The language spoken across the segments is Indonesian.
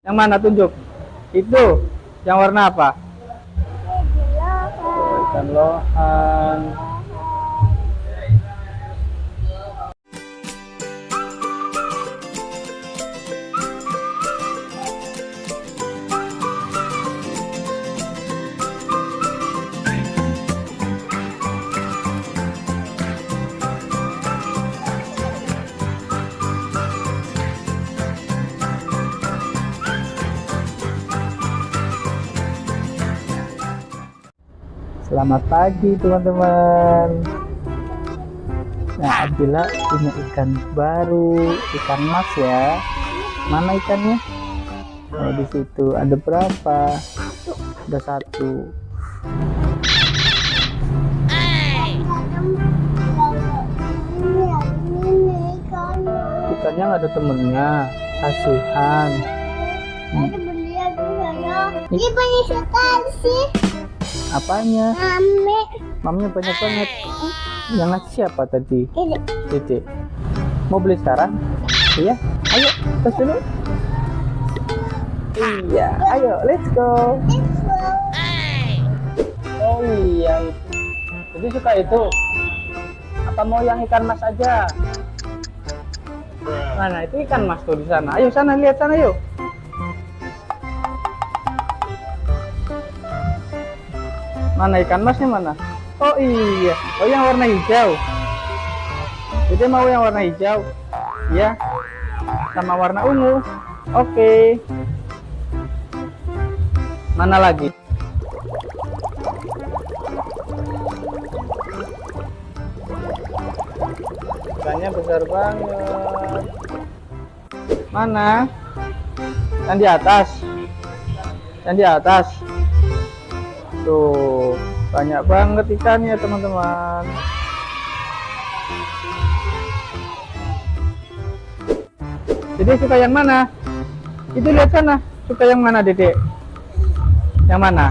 Yang mana tunjuk? Itu. Yang warna apa? Ikan lohan. Selamat pagi teman-teman. Nah, Abila punya ikan baru, ikan mas ya. Mana ikannya? Oh, di situ ada berapa? Ada satu. Ikannya nggak ada temennya, kasihan. Ini banyak sih. Apanya? Ame. Mamnya banyak banget. Yang ngasih siapa tadi? Dede. Mau beli sekarang? Iya. Ayo, tes dulu. Iya, ayo, let's go. Oh iya itu. Jadi suka itu. Apa mau yang ikan mas aja? Mana itu ikan mas tuh di sana. Ayo sana lihat sana yuk. Mana ikan masnya mana? Oh iya. Oh yang warna hijau. Jadi mau yang warna hijau. Ya. Sama warna ungu. Oke. Mana lagi? Ikannya besar banget. Mana? Yang di atas. Yang di atas. Tuh, banyak banget ikannya, teman-teman. Jadi suka yang mana? Itu lihat sana. Suka yang mana, Dedek? Yang mana?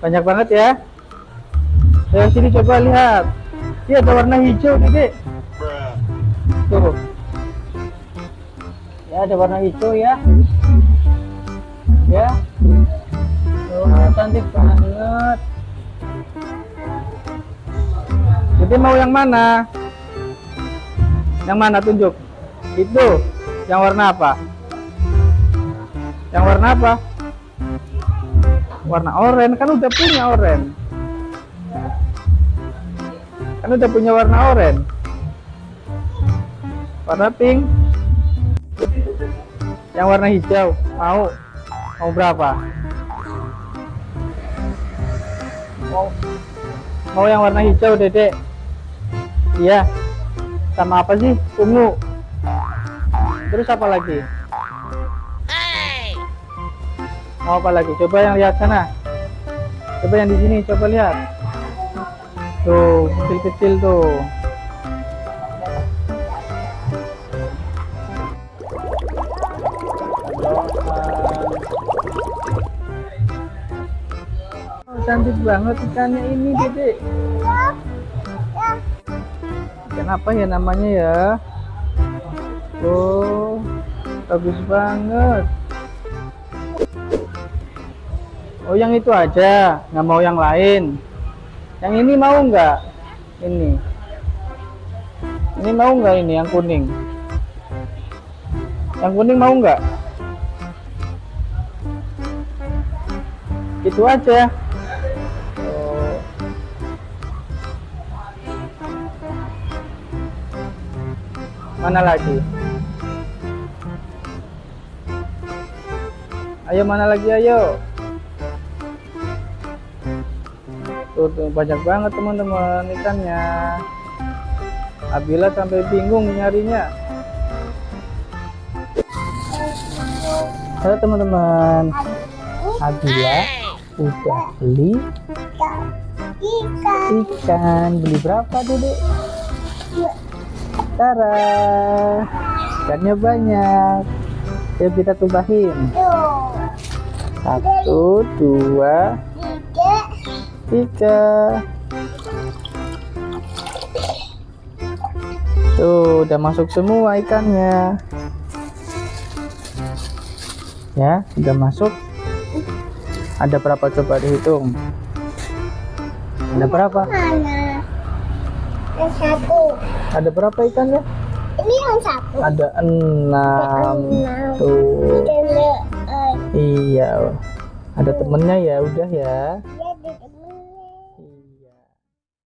Banyak banget ya. Yang sini coba lihat. Iya, ada warna hijau, Dedek. Tuh. Ya, ada warna hijau ya. Ya. Cantik banget. Jadi mau yang mana? Yang mana tunjuk? Itu. Yang warna apa? Yang warna apa? Warna oranye kan udah punya oranye. Kan udah punya warna oranye. Warna pink. Yang warna hijau. Mau? Mau berapa? Mau Mau yang warna hijau, Dedek? Iya. Sama apa sih? Ungu. Terus apa lagi? Mau apa lagi? Coba yang lihat sana. Coba yang di sini, coba lihat. Tuh, kecil-kecil tuh. Cantik banget ikannya ini, Dede. Ikan apa ya namanya ya? Oh, bagus banget. Oh, yang itu aja, nggak mau yang lain. Yang ini mau nggak? Ini. Ini mau nggak ini yang kuning? Yang kuning mau nggak? Itu aja. Mana lagi? Ayo mana lagi ayo? Tuh, tuh banyak banget teman-teman ikannya. Abila sampai bingung nyarinya. Halo teman-teman. Abila udah beli Ikan. ikan. Beli berapa, Dedek? Tara. Ikannya banyak. Yuk kita tumpahin. Satu, dua, Tiga. Tuh, udah masuk semua ikannya. Ya, sudah masuk. Ada berapa coba dihitung? Ada berapa? Yang satu. Ada berapa ikannya? Ini yang satu. Ada enam. Enam. Tuh. Ada eh, Iya. Ada temennya ya, udah ya.